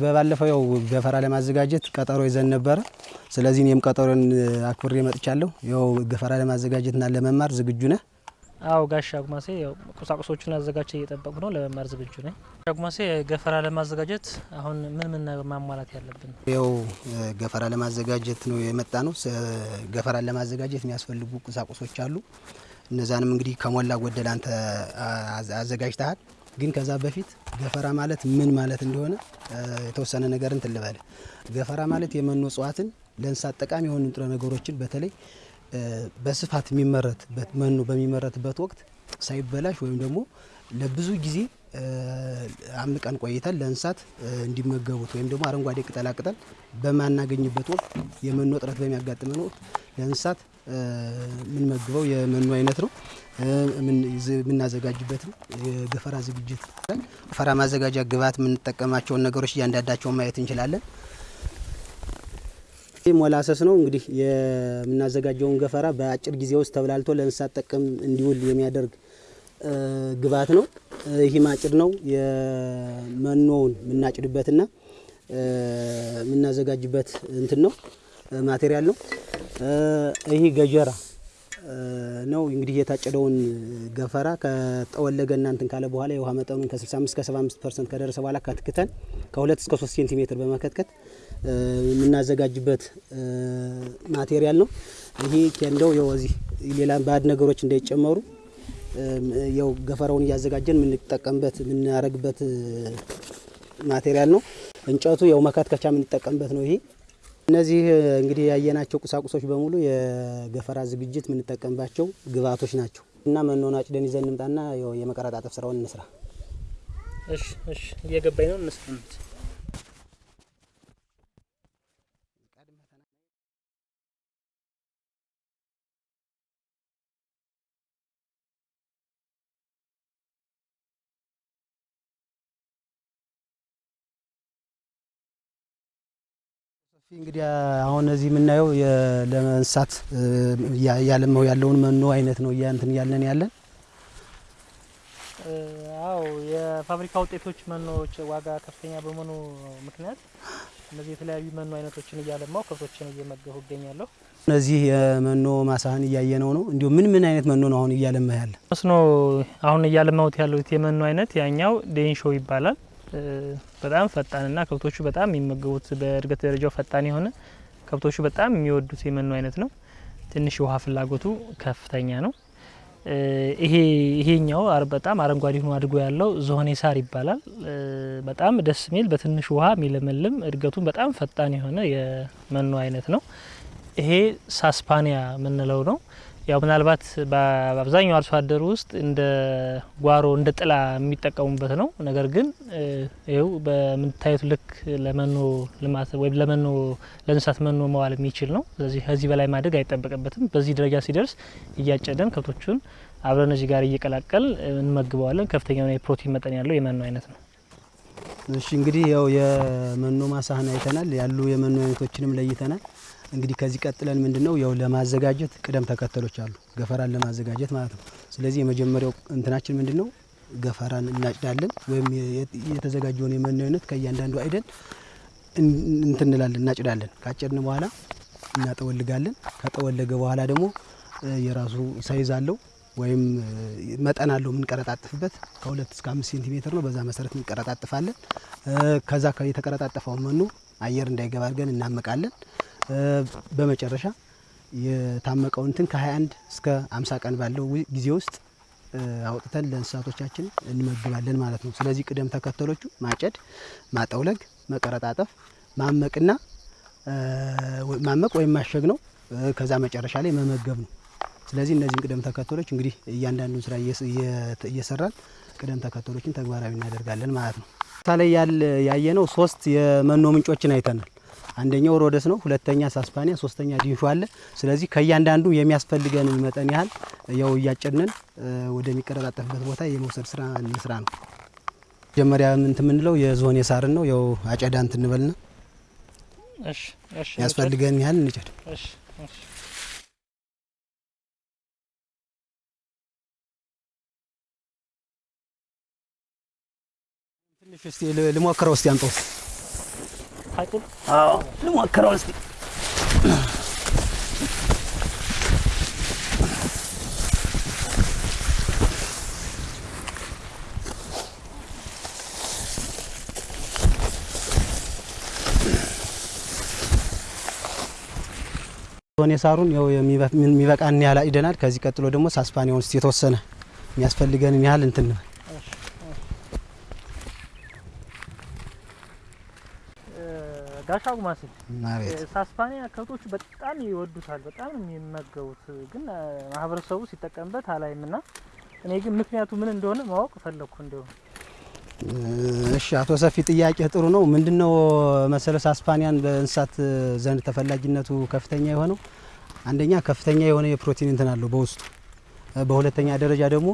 በባለፈው ያው ገፈራ ለማዘጋጀት ቀጠሮ ይዘን ነበረ። ስለዚህ እኔም ቀጠሮን አክብሬ መጥቻለሁ። ያው ገፈራ ለማዘጋጀትና ለመማር ዝግጁ ነህ? አዎ ጋሽ አጉማሴ ያው ቁሳቁሶቹን አዘጋጅቼ እየጠበቁ ነው። ለመማር ዝግጁ ነኝ። አጉማሴ ገፈራ ለማዘጋጀት አሁን ምን ምን ማሟላት ያለብን? ያው ገፈራ ለማዘጋጀት ነው የመጣ ነው። ገፈራን ለማዘጋጀት የሚያስፈልጉ ቁሳቁሶች አሉ። እነዛንም እንግዲህ ከሞላ ጎደል አንተ አዘ- አዘጋጅተሃል። ግን ከዛ በፊት ገፈራ ማለት ምን ማለት እንደሆነ የተወሰነ ነገር እንትን ገፈራ ማለት የመኖ እጽዋትን ለእንስሳት ጠቃሚ የሆኑ ንጥረ ነገሮችን በተለይ በስፋት የሚመረትበት መኖ በሚመረትበት ወቅት ሳይበላሽ ወይም ደግሞ ለብዙ ጊዜ አምቀን ቆይተን ለእንስሳት እንዲመገቡት ወይም ደግሞ አረንጓዴ ቅጠላቅጠል በማናገኝበት ወቅት የመኖ እጥረት በሚያጋጥመን ወቅት ለእንስሳት የምንመግበው የመኖ አይነት ነው። የምናዘጋጅበትም የገፈራ ዝግጅት ገፈራ ማዘጋጃ ግብዓት የምንጠቀማቸውን ነገሮች እያንዳንዳቸውን ማየት እንችላለን። ይህ ሞላሰስ ነው እንግዲህ የምናዘጋጀውን ገፈራ በአጭር ጊዜ ውስጥ ተብላልቶ ለእንስሳት ጥቅም እንዲውል የሚያደርግ ግብዓት ነው። ይህ ማጭድ ነው የመኖውን የምናጭድበትና የምናዘጋጅበት እንትን ነው ማቴሪያል ነው። ይህ ገጀራ ነው እንግዲህ የታጨደውን ገፈራ ከጠወለገ እናንትን ካለ በኋላ የውሃ መጠኑን ከ65 እስከ 75 ፐርሰንት ከደረሰ በኋላ ከትክተን ከ2 እስከ 3 ሴንቲሜትር በመከትከት የምናዘጋጅበት ማቴሪያል ነው። ይሄ ኬንዳው ያው ሌላ ባዕድ ነገሮች እንዳይጨመሩ ያው ገፈራውን እያዘጋጀን የምንጠቀምበት የምናረግበት እ፣ ማቴሪያል ነው። እንጨቱ ያው መከትከቻ የምንጠቀምበት ነው። ይሄ እነዚህ እንግዲህ ያየናቸው ቁሳቁሶች በሙሉ የገፈራ ዝግጅት የምንጠቀምባቸው ግብዓቶች ናቸው እና መኖን አጭደን ይዘን እንምጣና የመቀረጣጠፍ ስራውን እንስራ። እሺ እሺ፣ እየገባኝ ነው። እንግዲህ አሁን እዚህ የምናየው ለእንስሳት እያለማው ያለውን መኖ አይነት ነው እያንትን እያለን ያለን አዎ የፋብሪካ ውጤቶች መኖዎች ዋጋ ከፍተኛ በመሆኑ ምክንያት እነዚህ የተለያዩ መኖ አይነቶችን እያለማው ከብቶችን እየመገቡ ይገኛለሁ። እነዚህ የመኖ ማሳህን እያየነው ነው። እንዲሁም ምን ምን አይነት መኖ ነው አሁን እያለማ ያለ? መስኖ አሁን እያለማሁት ያሉት የመኖ አይነት ያኛው ዴንሾ ይባላል። በጣም ፈጣንና ከብቶቹ በጣም የሚመገቡት በእድገት ደረጃው ፈጣን የሆነ ከብቶቹ በጣም የሚወዱት የመኖ አይነት ነው። ትንሽ የውሃ ፍላጎቱ ከፍተኛ ነው። ይሄ ይሄኛው በጣም አረንጓዴ ሆኖ አድጎ ያለው ዝሆኔ ሳር ይባላል። በጣም ደስ የሚል በትንሽ ውሃ የሚለመልም እድገቱን በጣም ፈጣን የሆነ የመኖ አይነት ነው። ይሄ ሳስፓኒያ የምንለው ነው። ያው ምናልባት በአብዛኛው አርሶ አደር ውስጥ እንደ ጓሮ እንደ ጥላ የሚጠቀሙበት ነው። ነገር ግን እ፣ ይኸው በምታዩት ልክ ለመኖ ልማት ወይም ለመኖ ለእንስሳት መኖ መዋል የሚችል ነው። ስለዚህ ከዚህ በላይ ማደግ አይጠበቅበትም። በዚህ ደረጃ ሲደርስ እያጨደን ከብቶቹን አብረን እዚህ ጋር እየቀላቀል እንመግበዋለን። ከፍተኛ የፕሮቲን መጠን ያለው የመኖ አይነት ነው። እሺ እንግዲህ ያው የመኖ ማሳህን አይተናል፣ ያሉ የመኖ አይነቶችንም ለይተናል። እንግዲህ ከዚህ ቀጥለን ምንድነው ያው ለማዘጋጀት ቅደም ተከተሎች አሉ፣ ገፈራን ለማዘጋጀት ማለት ነው። ስለዚህ የመጀመሪያው እንትናችን ምንድነው ገፈራን እናጭዳለን፣ ወይም የተዘጋጀውን የመኖ አይነት ከእያንዳንዱ አይደን እን- እንትን እንላለን እናጭዳለን። ካጨድን በኋላ እናጠወልጋለን። ከጠወለገ በኋላ ደግሞ የራሱ size አለው ወይም መጠን አለው የምንቀረጣጥፍበት ከሁለት እስከ አምስት ሴንቲሜትር ነው። በዛ መሰረት እንቀረጣጥፋለን። ከዛ የተቀረጣጠፈውን መኖ አየር እንዳይገባ አድርገን እናመቃለን። በመጨረሻ የታመቀው እንትን ከ21 እስከ 50 ቀን ባለው ጊዜ ውስጥ አውጥተን ለእንስሳቶቻችን እንመግባለን ማለት ነው። ስለዚህ ቅደም ተከተሎቹ ማጨድ፣ ማጠውለግ፣ መቀረጣጠፍ፣ ማመቅና ማመቅ ወይም ማሸግ ነው። ከዛ መጨረሻ ላይ መመገብ ነው። ስለዚህ እነዚህን ቅደም ተከተሎች እንግዲህ እያንዳንዱን ስራ እየሰራን ቅደም ተከተሎችን ተግባራዊ እናደርጋለን ማለት ነው። ላይ ያየነው ሶስት የመኖ ምንጮችን አይተናል። አንደኛው ሮደስ ነው፣ ሁለተኛ ሳስፓኒያ፣ ሶስተኛ ዲንሾ አለ። ስለዚህ ከእያንዳንዱ የሚያስፈልገን መጠን ያህል ያው እያጨድንን ወደሚቀረጣጠፍበት ቦታ የመውሰድ ስራ እንስራ ነው። መጀመሪያ እንትን የምንለው የዝሆን የሳርን ነው። ያው አጨዳ እንትን እንበልና ያስፈልገን ያህል እንጨድ። ትንሽ እስቲ ልሞክረው እስቲ አንጠው ታቂም አዎ ልሞክረው እስቲ። ሆኔ ሳሩን ያው የሚበ- የሚበቃን ያህል አጭደናል። ከዚህ ቀጥሎ ደግሞ ሳስፓኒያውን እስቲ የተወሰነ የሚያስፈልገንን ያህል እንትን እንበል። ጋሻ ጉማሴ አቤት ሳስፓኒያ ከብቶቹ በጣም ይወዱታል፣ በጣም የሚመገቡት። ግን ማህበረሰቡ ሲጠቀምበት አላይም ና እኔ ግን ምክንያቱ ምን እንደሆነ ማወቅ ፈለግኩ። እንዲሁም እሺ አቶ ሰፊ ጥያቄ ጥሩ ነው። ምንድነው መሰለ ሳስፓኒያን በእንስሳት ዘንድ ተፈላጊነቱ ከፍተኛ የሆነው አንደኛ ከፍተኛ የሆነ የፕሮቲን እንትን አለው በውስጡ፣ በሁለተኛ ደረጃ ደግሞ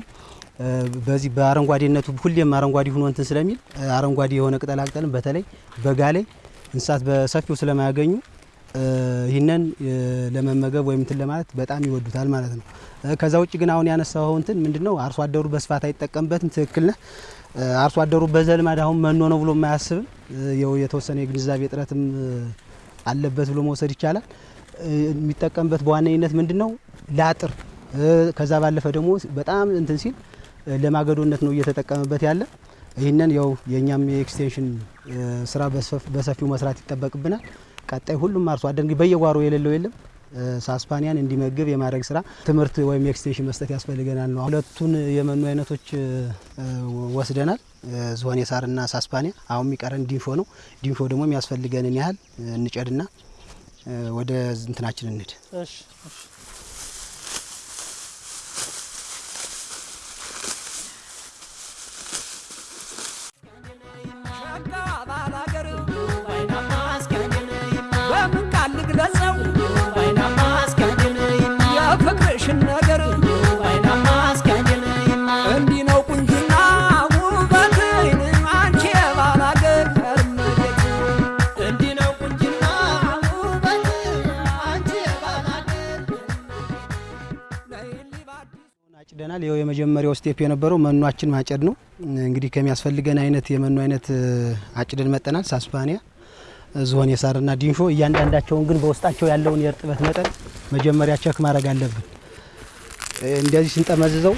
በዚህ በአረንጓዴነቱ ሁሌም አረንጓዴ ሆኖ እንትን ስለሚል አረንጓዴ የሆነ ቅጠላ በተለይ በጋ ላይ እንስሳት በሰፊው ስለማያገኙ ይህንን ለመመገብ ወይም እንትን ለማለት በጣም ይወዱታል ማለት ነው። ከዛ ውጭ ግን አሁን ያነሳው እንትን ምንድነው አርሶ አደሩ በስፋት አይጠቀምበትም። ትክክል ነህ። አርሶ አደሩ በዘልማድ አሁን መኖ ነው ብሎ የማያስብም የተወሰነ የግንዛቤ እጥረትም አለበት ብሎ መውሰድ ይቻላል። የሚጠቀምበት በዋነኝነት ምንድነው ለአጥር ከዛ ባለፈ ደግሞ በጣም እንትን ሲል ለማገዶነት ነው እየተጠቀመበት ያለ። ይህንን ያው የእኛም የ extension ስራ በሰፊው መስራት ይጠበቅብናል። ቀጣይ ሁሉም አርሶ አደር በየጓሮ የሌለው የለም ሳስፓኒያን እንዲመግብ የማድረግ ስራ ትምህርት ወይም extension መስጠት ያስፈልገናል ነው። ሁለቱን የመኖ አይነቶች ወስደናል፣ እ፣ ዝሆኔ ሳርና ሳስፓኒያ። አሁን የሚቀረን ዲንሾ ነው። ዲንፎ ደግሞ የሚያስፈልገንን ያህል እንጨድና ወደ እንትናችን እንሂድ። የመጀመሪያው step የነበረው መኗችን ማጨድ ነው። እንግዲህ ከሚያስፈልገን አይነት የመኖ አይነት አጭደን መጥተናል። ሳስፓኒያ፣ ዝሆኔ ሳርና ዲንሾ እያንዳንዳቸውን ግን በውስጣቸው ያለውን የእርጥበት መጠን መጀመሪያ check ማድረግ አለብን። እንደዚህ ስንጠመዝዘው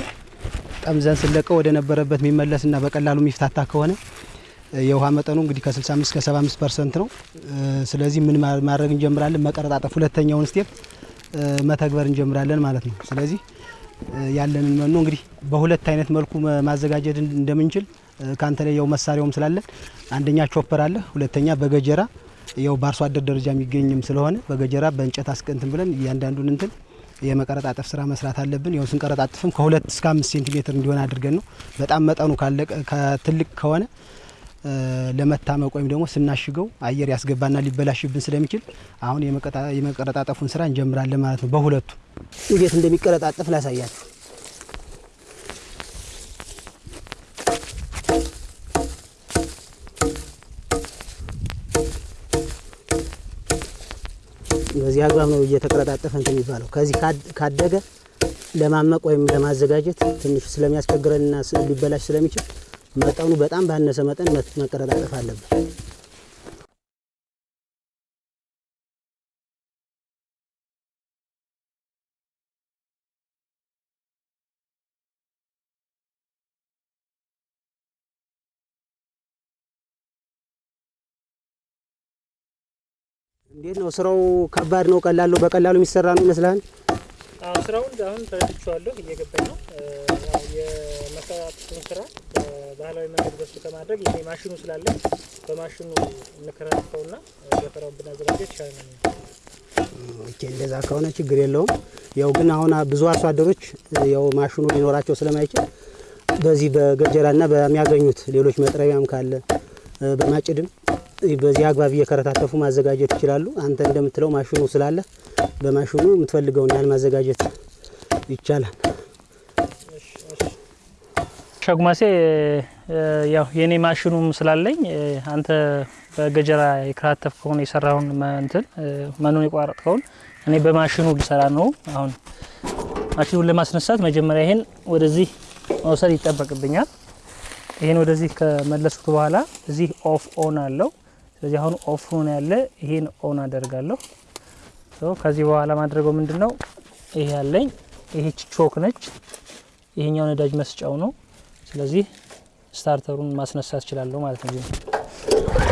ጠምዘን ስንለቀው ወደ ነበረበት የሚመለስና በቀላሉ የሚፍታታ ከሆነ የውሃ መጠኑ እንግዲህ ከ65 እስከ 75 percent ነው። ስለዚህ ምን ማድረግ እንጀምራለን? መቀረጣጠፍ ሁለተኛውን step መተግበር እንጀምራለን ማለት ነው። ስለዚህ ያለንን መኖ እንግዲህ በሁለት አይነት መልኩ ማዘጋጀት እንደምንችል እ፣ ካንተ ላይ ያው መሳሪያውም ስላለ አንደኛ chopper አለ፣ ሁለተኛ በገጀራ ያው በአርሶ አደር ደረጃ የሚገኝም ስለሆነ በገጀራ በእንጨት አስቀንትን ብለን እያንዳንዱን እንትን የመቀረጣጠፍ ስራ መስራት አለብን። ያው ስንቀረጣጥፍም ከሁለት እስከ አምስት ሴንቲሜትር እንዲሆን አድርገን ነው። በጣም መጠኑ ካለቀ ከትልቅ ከሆነ ለመታመቅ ወይም ደግሞ ስናሽገው አየር ያስገባና ሊበላሽብን ስለሚችል አሁን የመቀረጣጠፉን ስራ እንጀምራለን ማለት ነው። በሁለቱ እንዴት እንደሚቀረጣጠፍ ላሳያችሁ። በዚህ አግባብ ነው እየተቀረጣጠፈ እንትን የሚባለው። ከዚህ ካደገ ለማመቅ ወይም ለማዘጋጀት ትንሽ ስለሚያስቸግረንና ሊበላሽ ስለሚችል መጠኑ በጣም ባነሰ መጠን መቀረጣጠፍ አለበት። እንዴት ነው ስራው? ከባድ ነው? ቀላል ነው? በቀላሉ የሚሰራ ነው ይመስልሃል? አዎ ስራውን አሁን ተረድቼዋለሁ፣ እየገባኝ ነው። የመሰራቱን ስራ በባህላዊ መንገድ በሱ ከማድረግ ይሄ ማሽኑ ስላለ በማሽኑ እንከራከውና ገፈራውን ብናዘጋጀት ይቻላል። okay እንደዛ ከሆነ ችግር የለውም። ያው ግን አሁን ብዙ አርሶ አደሮች ያው ማሽኑ ሊኖራቸው ስለማይችል በዚህ በገጀራና በሚያገኙት ሌሎች መጥረቢያም ካለ በማጭድም በዚህ አግባብ እየከረታተፉ ማዘጋጀት ይችላሉ። አንተ እንደምትለው ማሽኑ ስላለ በማሽኑ የምትፈልገውን ያህል ማዘጋጀት ይቻላል። ሸጉማሴ ያው የኔ ማሽኑም ስላለኝ አንተ በገጀራ የከራተፍከውን የሰራውን መ- እንትን መኖን የቋረጥከውን እኔ በማሽኑ ልሰራ ነው። አሁን ማሽኑን ለማስነሳት መጀመሪያ ይሄን ወደዚህ መውሰድ ይጠበቅብኛል። ይሄን ወደዚህ ከመለስኩት በኋላ እዚህ off on አለው። ስለዚህ አሁን off ሆኖ ያለ ይሄን on አደርጋለሁ። ከዚህ በኋላ የማደርገው ምንድን ነው? ይሄ ያለኝ ይሄች choke ነች። ይሄኛው ነዳጅ መስጫው ነው። ስለዚህ starter ኡን ማስነሳት እችላለሁ ማለት ነው።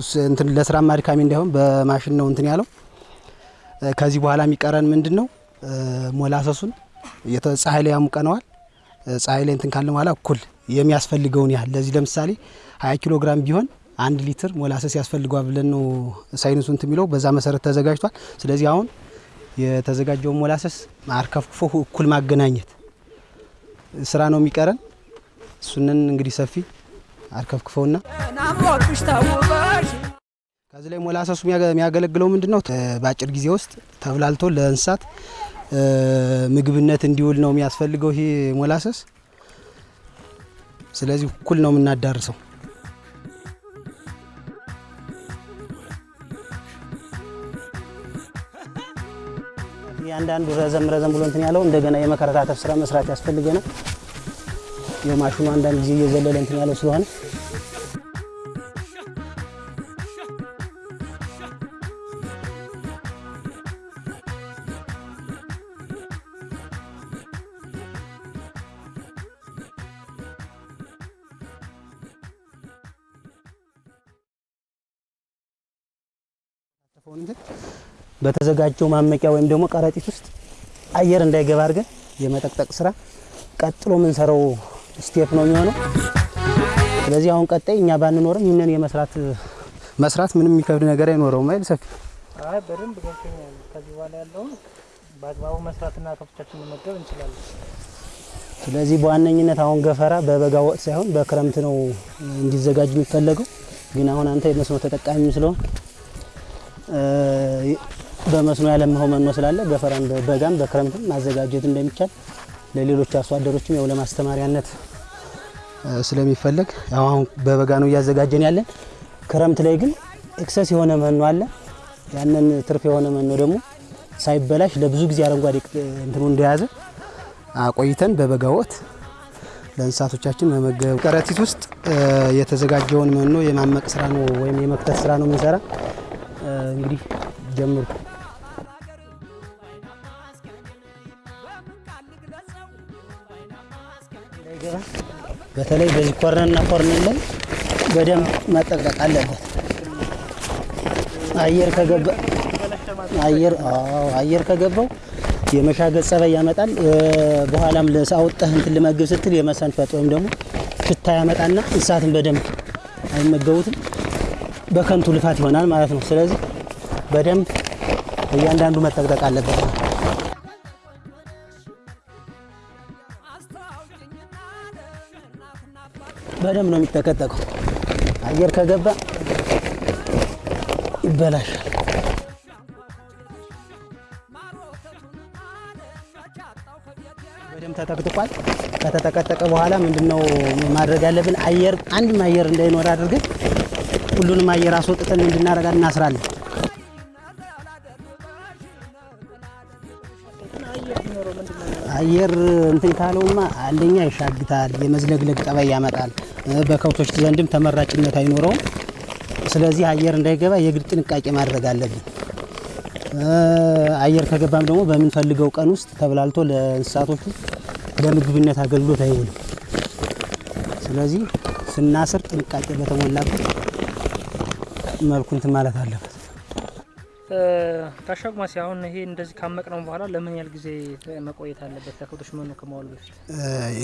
ስ- እንትን ለስራ አድካሚ እንዳይሆን በማሽን ነው እንትን ያለው። ከዚህ በኋላ የሚቀረን ምንድን ነው? ሞላሰሱን ፀሐይ ላይ ያሙቀነዋል። ፀሐይ ላይ እንትን ካለ በኋላ እኩል የሚያስፈልገውን ያህል ለዚህ ለምሳሌ 20 ኪሎ ግራም ቢሆን አንድ ሊትር ሞላሰስ ያስፈልገዋል ብለን ነው ሳይንሱ እንትን የሚለው በዛ መሰረት ተዘጋጅቷል። ስለዚህ አሁን የተዘጋጀውን ሞላሰስ አርከፍክፎ እኩል ማገናኘት ስራ ነው የሚቀረን። እሱንን እንግዲህ ሰፊ አርከፍክፈውና ከዚህ ላይ ሞላሰሱ የሚያገ- የሚያገለግለው ምንድን ነው? በአጭር ጊዜ ውስጥ ተብላልቶ ለእንስሳት ምግብነት እንዲውል ነው የሚያስፈልገው ይሄ ሞላሰስ። ስለዚህ እኩል ነው የምናዳርሰው። እያንዳንዱ ረዘም ረዘም ብሎ እንትን ያለው እንደገና የመከረታተፍ ስራ መስራት ያስፈልገናል። የማሽኑ አንዳንድ ጊዜ እየዘለለ እንትን ያለው ስለሆነ በተዘጋጀው ማመቂያ ወይም ደግሞ ከረጢት ውስጥ አየር እንዳይገባ አድርገን የመጠቅጠቅ ስራ ቀጥሎ የምንሰራው step ነው የሚሆነው። ስለዚህ አሁን ቀጣይ እኛ ባንኖርም ይህንን የመስራት መስራት ምንም የሚከብድ ነገር አይኖረውም አይደል ሰፊ አይ በደንብ ገብቶኛል። ከዚህ በኋላ ያለውን በአግባቡ መስራትና ከብቶቻችን መመገብ እንችላለን። ስለዚህ በዋነኝነት አሁን ገፈራ በበጋ ወቅት ሳይሆን በክረምት ነው እንዲዘጋጅ የሚፈለገው። ግን አሁን አንተ የመስኖ ተጠቃሚም ስለሆን በመስኖ ያለምኸው መኖ ስላለ ገፈራን በበጋም በክረምትም ማዘጋጀት እንደሚቻል ለሌሎች አርሶ አደሮችም ያው ለማስተማሪያነት ስለሚፈለግ አሁን በበጋ ነው እያዘጋጀን ያለን። ክረምት ላይ ግን excess የሆነ መኖ አለ። ያንን ትርፍ የሆነ መኖ ደግሞ ሳይበላሽ ለብዙ ጊዜ አረንጓዴ እንትኑ እንደያዘ አቆይተን በበጋ ወቅት ለእንስሳቶቻችን መመገብ። ከረጢት ውስጥ የተዘጋጀውን መኖ የማመቅ ስራ ነው ወይም የመክተት ስራ ነው የምንሰራ። እንግዲህ ጀምሩ። በተለይ በዚህ ኮርነርና ኮርነር ላይ በደንብ መጠቅጠቅ አለበት። አየር ከገባ አየር አዎ አየር ከገባው የመሻገት ጸባይ ያመጣል። በኋላም ለሳውጠህ እንትን ልመግብ ስትል የመሰንፈጥ ወይም ደግሞ ሽታ ያመጣና እንስሳትን በደንብ አይመገቡትም። በከንቱ ልፋት ይሆናል ማለት ነው። ስለዚህ በደንብ እያንዳንዱ መጠቅጠቅ አለበት። በደንብ ነው የሚጠቀጠቀው። አየር ከገባ ይበላሻል። በደንብ ተጠቅጥቋል። ከተጠቀጠቀ በኋላ ምንድነው ማድረግ ያለብን? አየር አንድም አየር እንዳይኖር አድርገን ሁሉንም አየር አስወጥተን እንድናረጋ እናስራለን። አየር እንትን ካለውማ አንደኛ ይሻግታል፣ የመዝለግለግ ጠባይ ያመጣል፣ በከብቶች ዘንድም ተመራጭነት አይኖረውም። ስለዚህ አየር እንዳይገባ የግድ ጥንቃቄ ማድረግ አለብን። አየር ከገባም ደግሞ በምንፈልገው ቀን ውስጥ ተብላልቶ ለእንስሳቶቹ ለምግብነት አገልግሎት አይውልም። ስለዚህ ስናስር ጥንቃቄ በተሞላበት መልኩ እንትን ማለት አለበት። ታሻጉማሲ አሁን ይሄ እንደዚህ ካመቅነው በኋላ ለምን ያህል ጊዜ መቆየት አለበት? ለከብቶች መኖ ከመዋሉ በፊት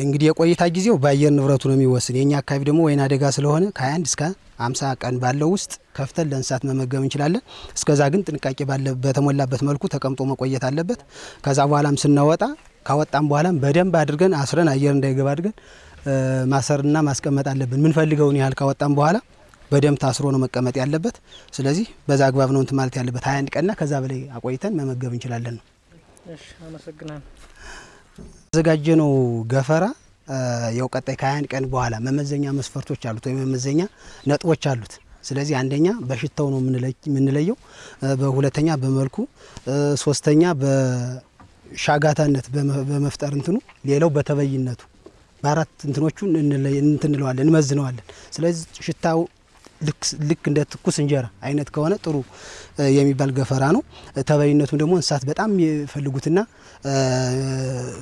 እንግዲህ የቆይታ ጊዜው በአየር ንብረቱ ነው የሚወስን። የኛ አካባቢ ደግሞ ወይና አደጋ ስለሆነ ከ21 እስከ 50 ቀን ባለው ውስጥ ከፍተን ለእንስሳት መመገብ እንችላለን። እስከዛ ግን ጥንቃቄ በተሞላበት መልኩ ተቀምጦ መቆየት አለበት። ከዛ በኋላም ስናወጣ ካወጣም በኋላም በደንብ አድርገን አስረን አየር እንዳይገባ አድርገን ማሰርና ማስቀመጥ አለብን። ምንፈልገውን ያህል ካወጣም በኋላ በደንብ ታስሮ ነው መቀመጥ ያለበት። ስለዚህ በዛ አግባብ ነው እንትን ማለት ያለበት። 21 ቀንና ከዛ በላይ አቆይተን መመገብ እንችላለን ነው። እሺ፣ አመሰግናለሁ። ያዘጋጀነው ገፈራ ያው ቀጣይ ከ21 ቀን በኋላ መመዘኛ መስፈርቶች አሉት ወይም መመዘኛ ነጥቦች አሉት። ስለዚህ አንደኛ በሽታው ነው የምንለየው፣ በሁለተኛ በመልኩ፣ ሶስተኛ በሻጋታነት በመፍጠር እንትኑ፣ ሌላው በተበይነቱ በአራት እንትኖቹ እንትንለዋለን እንመዝነዋለን። ስለዚህ ሽታው ልክ እንደ ትኩስ እንጀራ አይነት ከሆነ ጥሩ የሚባል ገፈራ ነው። ተበይነቱም ደግሞ እንስሳት በጣም የሚፈልጉትና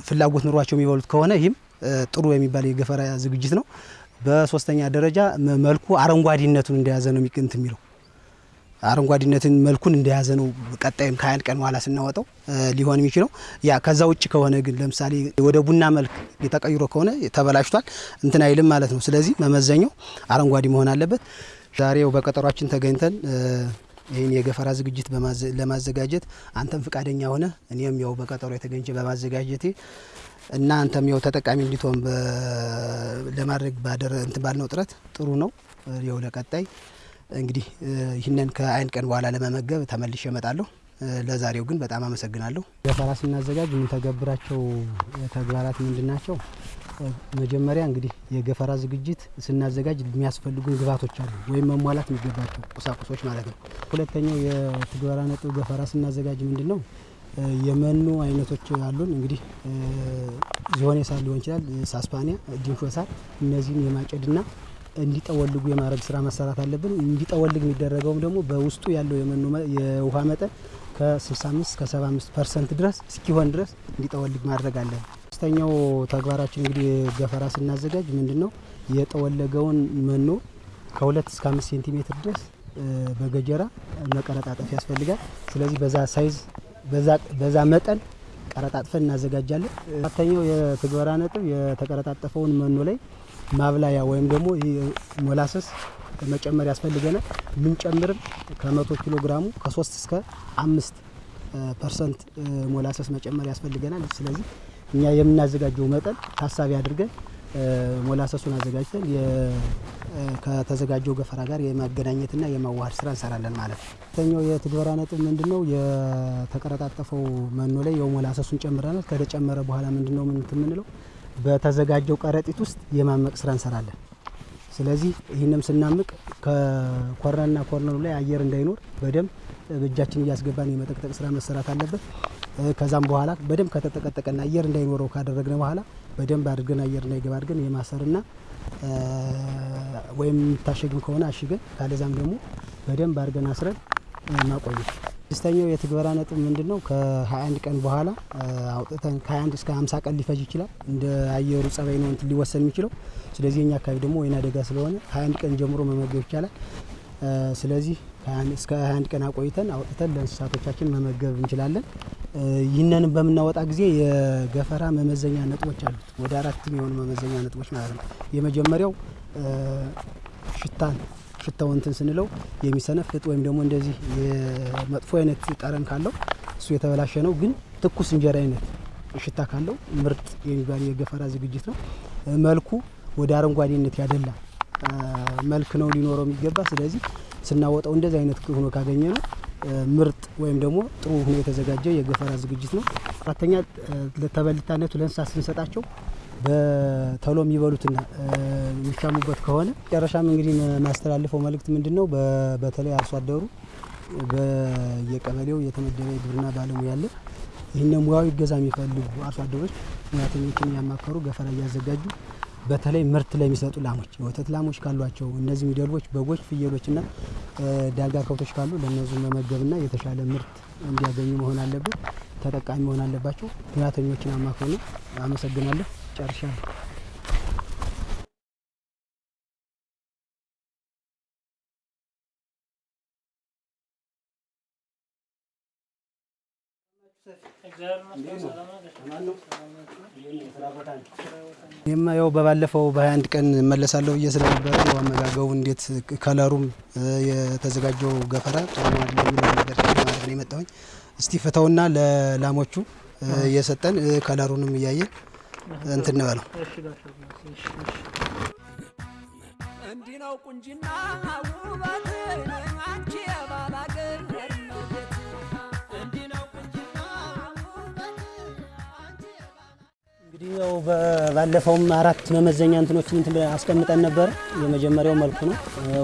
ፍላጎት ኑሯቸው የሚበሉት ከሆነ ይህም ጥሩ የሚባል የገፈራ ዝግጅት ነው። በሶስተኛ ደረጃ መልኩ አረንጓዴነቱን እንደያዘ ነው የሚቅንት የሚለው አረንጓዴነትን መልኩን እንደያዘ ነው። ቀጣይም ከሀያን ቀን በኋላ ስናወጣው ሊሆን የሚችለው ያ ከዛ ውጭ ከሆነ ግን ለምሳሌ ወደ ቡና መልክ የተቀይሮ ከሆነ ተበላሽቷል እንትን አይልም ማለት ነው። ስለዚህ መመዘኛው አረንጓዴ መሆን አለበት። ዛሬው በቀጠሯችን ተገኝተን ይህን የገፈራ ዝግጅት ለማዘጋጀት አንተም ፍቃደኛ ሆነ እኔም ያው በቀጠሮ የተገኘ በማዘጋጀቴ እና አንተም ያው ተጠቃሚ እንዲትሆን ለማድረግ ባደረ እንትን ባልነው ጥረት ጥሩ ነው። ያው ለቀጣይ እንግዲህ ይህንን ከአይን ቀን በኋላ ለመመገብ ተመልሼ እመጣለሁ። ለዛሬው ግን በጣም አመሰግናለሁ። ገፈራ ስናዘጋጅ የምንተገብራቸው ተግባራት ምንድን ናቸው? መጀመሪያ እንግዲህ የገፈራ ዝግጅት ስናዘጋጅ የሚያስፈልጉን ግብዓቶች አሉ ወይም መሟላት የሚገባቸው ቁሳቁሶች ማለት ነው። ሁለተኛው የትግበራ ነጥብ ገፈራ ስናዘጋጅ ምንድን ነው የመኖ አይነቶች አሉን። እንግዲህ ዝሆኔ ሳር ሊሆን ይችላል፣ ሳስፓኒያ፣ ዲንሾ ሳር እነዚህን የማጨድና እንዲጠወልጉ የማድረግ ስራ መሰራት አለብን። እንዲጠወልግ የሚደረገውም ደግሞ በውስጡ ያለው የመኖ የውሃ መጠን ከ65 እስከ 75 percent ድረስ እስኪሆን ድረስ እንዲጠወልግ ማድረግ አለን። ሶስተኛው ተግባራችን እንግዲህ ገፈራ ስናዘጋጅ ምንድን ነው የጠወለገውን መኖ ከሁለት እስከ አምስት ሴንቲሜትር ድረስ በገጀራ መቀረጣጠፍ ያስፈልጋል። ስለዚህ በዛ ሳይዝ በዛ መጠን ቀረጣጥፈን እናዘጋጃለን። አራተኛው የትግበራ ነጥብ የተቀረጣጠፈውን መኖ ላይ ማብላያ ወይም ደግሞ ሞላሰስ መጨመር ያስፈልገናል። ምንጨምርም ከመቶ ኪሎ ግራሙ ከሶስት እስከ አምስት percent ሞላሰስ መጨመር ያስፈልገናል። ስለዚህ እኛ የምናዘጋጀው መጠን ታሳቢ አድርገን ሞላሰሱን አዘጋጅተን ከተዘጋጀው ገፈራ ጋር የማገናኘትና የማዋሃድ ስራ እንሰራለን ማለት ነው። ሁለተኛው የትግበራ ነጥብ ምንድን ነው? የተቀረጣጠፈው መኖ ላይ የሞላሰሱን ጨምረናል። ከተጨመረ በኋላ ምንድን ነው ምንት የምንለው በተዘጋጀው ከረጢት ውስጥ የማመቅ ስራ እንሰራለን። ስለዚህ ይህንም ስናምቅ ከኮርነርና ኮርነሩ ላይ አየር እንዳይኖር በደንብ በእጃችን እያስገባን የመጠቅጠቅ ስራ መሰራት አለበት። ከዛም በኋላ በደንብ ከተጠቀጠቀና አየር እንዳይኖረው ካደረግነ በኋላ በደንብ አድርገን አየር እንዳይገባ አድርገን የማሰርና ወይም የሚታሸግም ከሆነ አሽገን ካለዛም ደግሞ በደንብ አድርገን አስረን ማቆየት። ስድስተኛው የትግበራ ነጥብ ምንድን ነው? ከ21 ቀን በኋላ አውጥተን ከ21 እስከ 50 ቀን ሊፈጅ ይችላል። እንደ አየሩ ጸባይ ነው እንትን ሊወሰን የሚችለው። ስለዚህ የኛ አካባቢ ደግሞ ወይና አደጋ ስለሆነ 21 ቀን ጀምሮ መመገብ ይቻላል። ስለዚህ እስከ 21 ቀን አቆይተን አውጥተን ለእንስሳቶቻችን መመገብ እንችላለን። ይህንንም በምናወጣ ጊዜ የገፈራ መመዘኛ ነጥቦች አሉት። ወደ አራት የሆኑ መመዘኛ ነጥቦች ማለት ነው። የመጀመሪያው ሽታን ሽታው እንትን ስንለው የሚሰነፍጥ ወይም ደግሞ እንደዚህ የመጥፎ አይነት ጠረን ካለው እሱ የተበላሸ ነው። ግን ትኩስ እንጀራ አይነት ሽታ ካለው ምርጥ የሚባል የገፈራ ዝግጅት ነው። መልኩ ወደ አረንጓዴነት ያደላ መልክ ነው ሊኖረው የሚገባ። ስለዚህ ስናወጣው እንደዚህ አይነት ሆኖ ካገኘ ነው ምርጥ ወይም ደግሞ ጥሩ ሆኖ የተዘጋጀ የገፈራ ዝግጅት ነው። አራተኛ ለተበልታነቱ ለእንስሳት ስንሰጣቸው በተሎ የሚበሉትና የሚሻሙበት ከሆነ መጨረሻም እንግዲህ ማስተላልፈው መልእክት ምንድን ነው? በተለይ አርሶ አደሩ በየቀበሌው የተመደበ የግብርና ባለሙያ አለ። ይህን ሙያዊ እገዛ የሚፈልጉ አርሶ አደሮች ሙያተኞችን ያማከሩ ገፈራ እያዘጋጁ በተለይ ምርት ለሚሰጡ ላሞች የወተት ላሞች ካሏቸው እነዚህ ሚደልቦች፣ በጎች፣ ፍየሎችና ዳልጋ ከብቶች ካሉ ለእነዙ መመገብና የተሻለ ምርት እንዲያገኙ መሆን አለበት። ተጠቃሚ መሆን አለባቸው። ሙያተኞችን አማክሩ ነው። አመሰግናለሁ። ጨርሻለሁ። ይህማ ያው በባለፈው በ21 ቀን እመለሳለሁ ብዬ ስለነበረ አመጋገቡ እንዴት ከለሩም የተዘጋጀው ገፈራ ጥሩ አይደለም የሚለው ነገር ማለት ነው የመጣሁኝ። እስቲ ፍተውና ለላሞቹ እየሰጠን ከለሩንም እያየን እንትን እንበለው። እንዲህ ነው ቁንጅና ውበት አንቺ የባላገር እመቤት እንዲህ ነው ቁንጅና ውበት አንቺ እንግዲህ ያው ባለፈውም አራት መመዘኛ እንትኖችን እንትን አስቀምጠን ነበር። የመጀመሪያው መልኩ ነው፣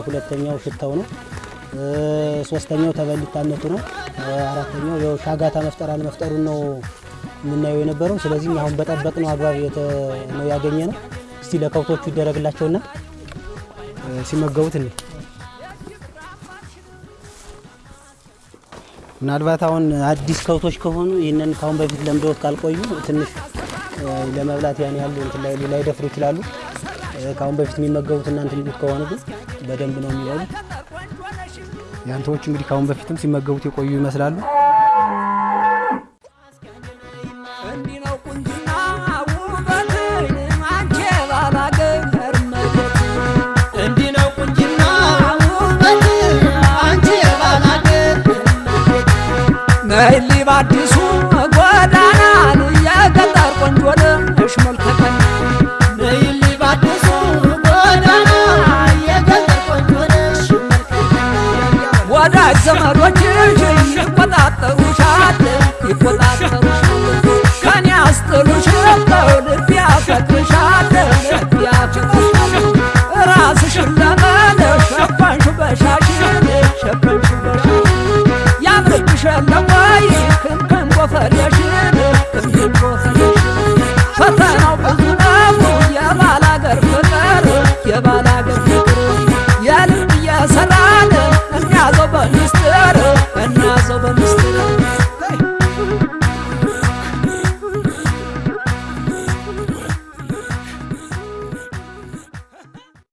ሁለተኛው ሽታው ነው፣ ሶስተኛው ተበሊታነቱ ነው፣ አራተኛው ያው ሻጋታ መፍጠር አለመፍጠሩን ነው የምናየው የነበረው። ስለዚህ አሁን በጠበቅነው አግባብ የተ- ነው ያገኘ ነው። እስቲ ለከብቶቹ ይደረግላቸውና ሲመገቡት እንዴ ምናልባት አሁን አዲስ ከብቶች ከሆኑ ይህንን ካሁን በፊት ለምደውት ካልቆዩ ትንሽ ለመብላት ያን ያህል ላይደፍሩ ይችላሉ። ካሁን በፊት የሚመገቡት እናንተ የሚሉት ከሆኑ ግን በደንብ ነው የሚበሉት። ያንተዎቹ እንግዲህ ካሁን በፊትም ሲመገቡት የቆዩ ይመስላሉ። this